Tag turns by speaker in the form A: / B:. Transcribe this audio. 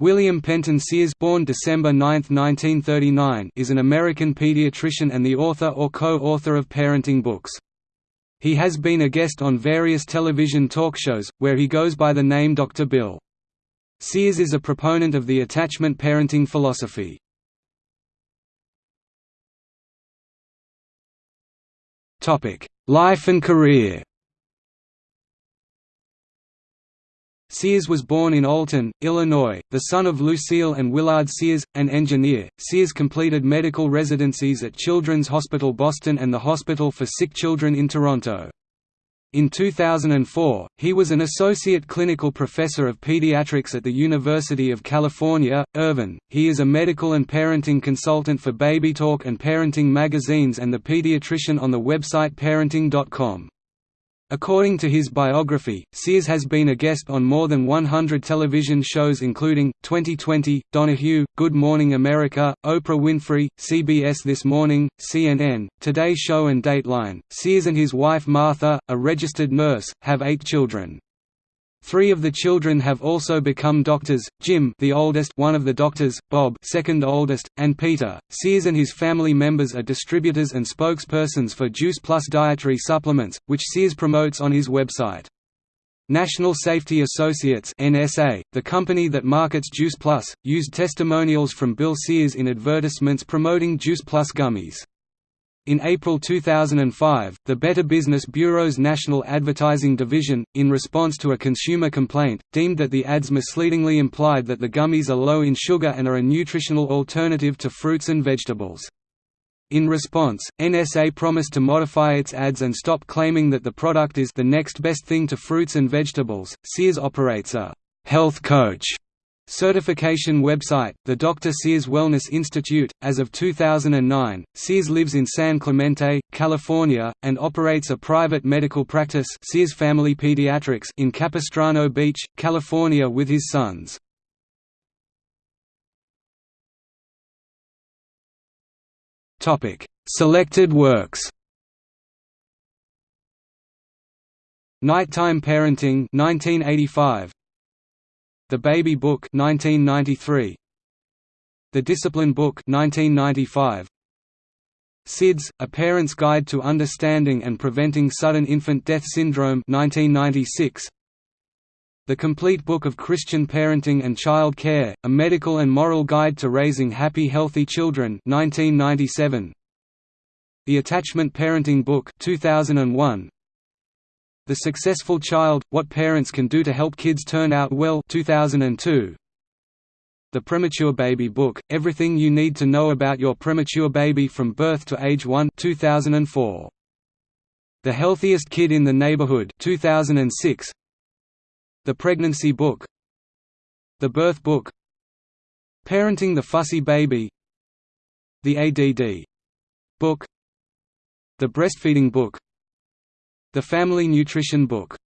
A: William Penton Sears born December 9, 1939, is an American pediatrician and the author or co-author of parenting books. He has been a guest on various television talk shows, where he goes by the name Dr. Bill. Sears is a proponent of the attachment parenting philosophy. Life and career Sears was born in Alton, Illinois, the son of Lucille and Willard Sears, an engineer. Sears completed medical residencies at Children's Hospital Boston and the Hospital for Sick Children in Toronto. In 2004, he was an associate clinical professor of pediatrics at the University of California, Irvine. He is a medical and parenting consultant for BabyTalk and Parenting magazines and the pediatrician on the website parenting.com. According to his biography, Sears has been a guest on more than 100 television shows including, 2020, Donahue, Good Morning America, Oprah Winfrey, CBS This Morning, CNN, Today Show and Dateline. Sears and his wife Martha, a registered nurse, have eight children. Three of the children have also become doctors, Jim the oldest one of the doctors, Bob second oldest, and Peter. Sears and his family members are distributors and spokespersons for Juice Plus dietary supplements, which Sears promotes on his website. National Safety Associates NSA, the company that markets Juice Plus, used testimonials from Bill Sears in advertisements promoting Juice Plus gummies. In April 2005, the Better Business Bureau's National Advertising Division, in response to a consumer complaint, deemed that the ads misleadingly implied that the gummies are low in sugar and are a nutritional alternative to fruits and vegetables. In response, NSA promised to modify its ads and stop claiming that the product is the next best thing to fruits and vegetables. Sears operates a health coach Certification website, the Dr. Sears Wellness Institute. As of 2009, Sears lives in San Clemente, California, and operates a private medical practice Sears Family Pediatrics in Capistrano Beach, California with his sons. Selected works Nighttime Parenting 1985 the Baby Book 1993 The Discipline Book 1995 SIDS, A Parent's Guide to Understanding and Preventing Sudden Infant Death Syndrome 1996 The Complete Book of Christian Parenting and Child Care, A Medical and Moral Guide to Raising Happy Healthy Children 1997 The Attachment Parenting Book 2001 the Successful Child – What Parents Can Do to Help Kids Turn Out Well 2002. The Premature Baby Book – Everything You Need to Know About Your Premature Baby from Birth to Age 1 2004. The Healthiest Kid in the Neighborhood 2006. The Pregnancy Book The Birth Book Parenting the Fussy Baby The ADD Book The Breastfeeding Book the Family Nutrition Book